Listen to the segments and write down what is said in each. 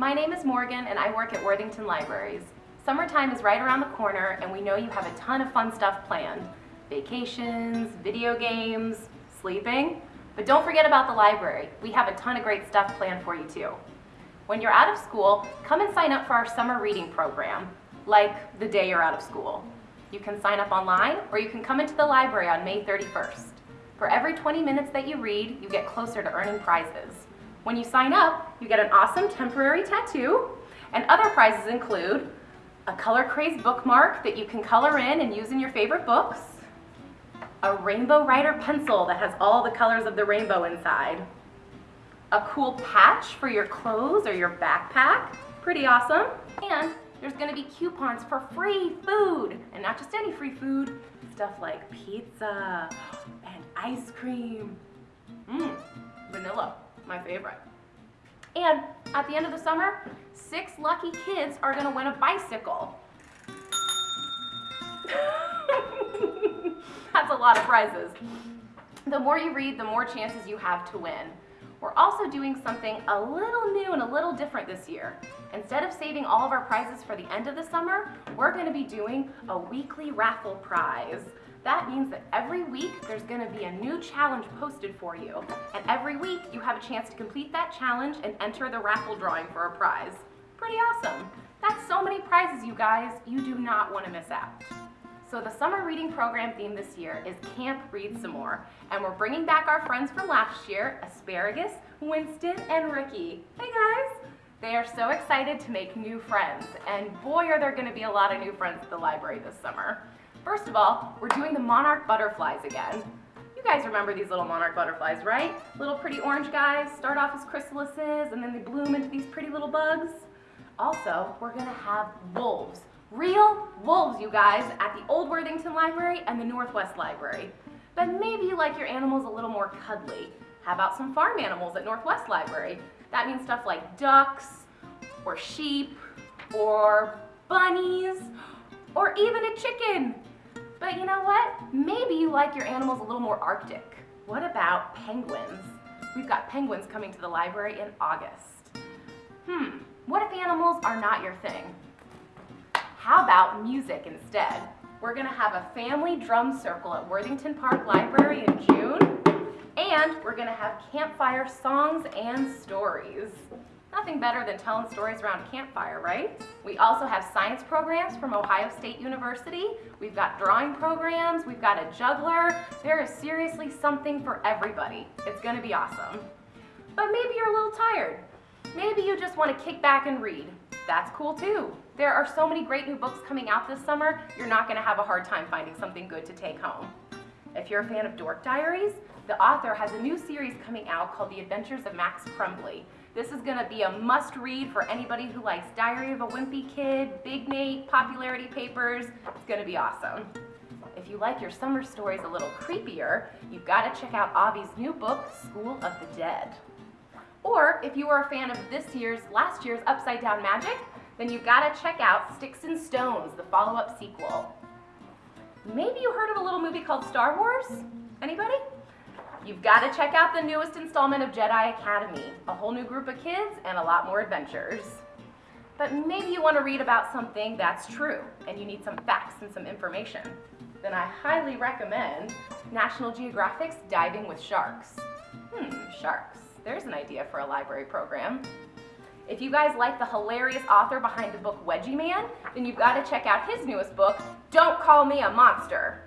My name is Morgan and I work at Worthington Libraries. Summertime is right around the corner and we know you have a ton of fun stuff planned. Vacations, video games, sleeping. But don't forget about the library. We have a ton of great stuff planned for you too. When you're out of school, come and sign up for our summer reading program, like the day you're out of school. You can sign up online or you can come into the library on May 31st. For every 20 minutes that you read, you get closer to earning prizes. When you sign up, you get an awesome temporary tattoo, and other prizes include a color craze bookmark that you can color in and use in your favorite books, a rainbow writer pencil that has all the colors of the rainbow inside, a cool patch for your clothes or your backpack, pretty awesome, and there's gonna be coupons for free food, and not just any free food, stuff like pizza and ice cream. Mmm, vanilla, my favorite. And at the end of the summer, six lucky kids are gonna win a bicycle. That's a lot of prizes. The more you read, the more chances you have to win. We're also doing something a little new and a little different this year. Instead of saving all of our prizes for the end of the summer, we're gonna be doing a weekly raffle prize. That means that every week there's gonna be a new challenge posted for you. And every week you have a chance to complete that challenge and enter the raffle drawing for a prize. Pretty awesome. That's so many prizes, you guys. You do not wanna miss out. So the summer reading program theme this year is Camp Read Some More, and we're bringing back our friends from last year, Asparagus, Winston, and Ricky. Hey guys! They are so excited to make new friends, and boy are there gonna be a lot of new friends at the library this summer. First of all, we're doing the monarch butterflies again. You guys remember these little monarch butterflies, right? Little pretty orange guys, start off as chrysalises, and then they bloom into these pretty little bugs. Also, we're gonna have wolves Real wolves, you guys, at the Old Worthington Library and the Northwest Library. But maybe you like your animals a little more cuddly. How about some farm animals at Northwest Library? That means stuff like ducks, or sheep, or bunnies, or even a chicken. But you know what? Maybe you like your animals a little more arctic. What about penguins? We've got penguins coming to the library in August. Hmm, what if animals are not your thing? How about music instead? We're gonna have a family drum circle at Worthington Park Library in June, and we're gonna have campfire songs and stories. Nothing better than telling stories around a campfire, right? We also have science programs from Ohio State University. We've got drawing programs, we've got a juggler. There is seriously something for everybody. It's gonna be awesome. But maybe you're a little tired. Maybe you just wanna kick back and read. That's cool too. There are so many great new books coming out this summer, you're not gonna have a hard time finding something good to take home. If you're a fan of Dork Diaries, the author has a new series coming out called The Adventures of Max Crumbly. This is gonna be a must read for anybody who likes Diary of a Wimpy Kid, Big Nate, Popularity Papers. It's gonna be awesome. If you like your summer stories a little creepier, you've gotta check out Avi's new book, School of the Dead. Or if you were a fan of this year's, last year's Upside Down Magic, then you've got to check out Sticks and Stones, the follow-up sequel. Maybe you heard of a little movie called Star Wars? Anybody? You've got to check out the newest installment of Jedi Academy, a whole new group of kids and a lot more adventures. But maybe you want to read about something that's true and you need some facts and some information. Then I highly recommend National Geographic's Diving with Sharks. Hmm, sharks. There's an idea for a library program. If you guys like the hilarious author behind the book Wedgie Man, then you've got to check out his newest book, Don't Call Me a Monster.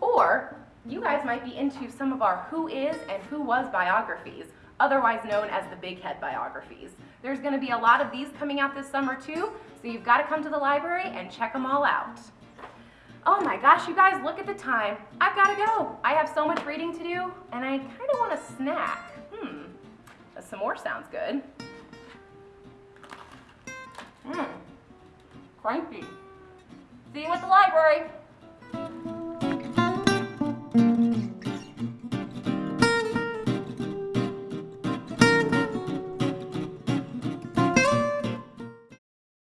Or you guys might be into some of our Who Is and Who Was biographies, otherwise known as the Big Head biographies. There's going to be a lot of these coming out this summer too, so you've got to come to the library and check them all out. Oh my gosh, you guys, look at the time. I've got to go. I have so much reading to do, and I kind of want a snack. Hmm, some more sounds good. Mmm. cranky. See you at the library.